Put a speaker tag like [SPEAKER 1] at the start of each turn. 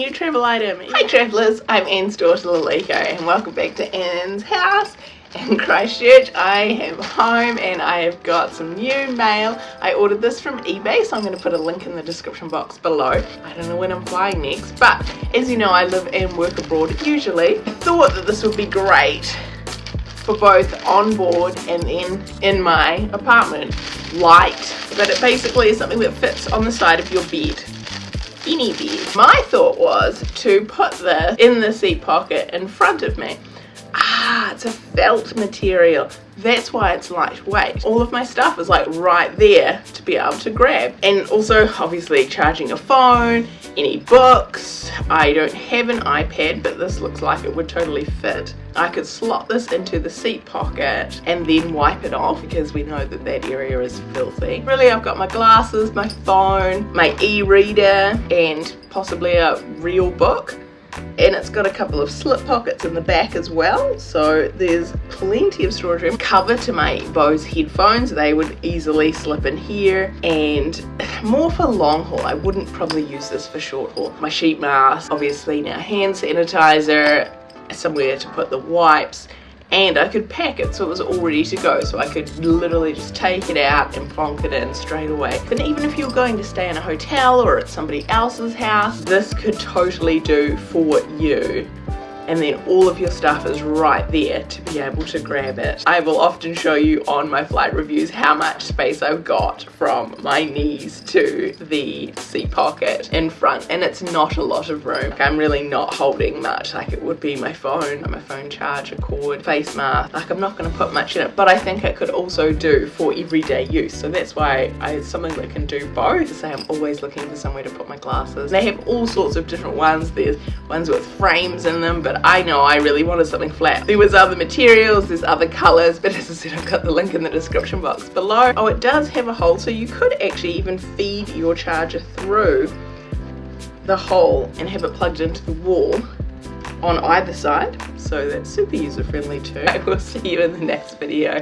[SPEAKER 1] new travel item. Hi travellers, I'm Anne's daughter Lalika and welcome back to Anne's house in Christchurch. I am home and I have got some new mail. I ordered this from eBay so I'm going to put a link in the description box below. I don't know when I'm flying next but as you know I live and work abroad usually. Thought that this would be great for both on board and then in my apartment. Light, but it basically is something that fits on the side of your bed any bed. My thought was to put this in the seat pocket in front of me. Ah, it's a felt material. That's why it's lightweight. All of my stuff is like right there to be able to grab. And also obviously charging a phone, any books. I don't have an iPad, but this looks like it would totally fit. I could slot this into the seat pocket and then wipe it off because we know that that area is filthy. Really, I've got my glasses, my phone, my e-reader, and possibly a real book and it's got a couple of slip pockets in the back as well so there's plenty of storage room cover to my Bose headphones they would easily slip in here and more for long haul. I wouldn't probably use this for short haul. My sheet mask obviously now hand sanitizer somewhere to put the wipes and I could pack it so it was all ready to go so I could literally just take it out and plonk it in straight away. And even if you're going to stay in a hotel or at somebody else's house this could totally do for you and then all of your stuff is right there to be able to grab it. I will often show you on my flight reviews how much space I've got from my knees to the seat pocket in front and it's not a lot of room. I'm really not holding much like it would be my phone, my phone charger cord, face mask. Like I'm not going to put much in it but I think it could also do for everyday use so that's why I, it's something that can do both. Say I'm always looking for somewhere to put my glasses. They have all sorts of different ones. There's ones with frames in them but I know I really wanted something flat. There was other materials, there's other colors, but as I said, I've got the link in the description box below. Oh, it does have a hole, so you could actually even feed your charger through the hole and have it plugged into the wall on either side. So that's super user friendly too. I will see you in the next video.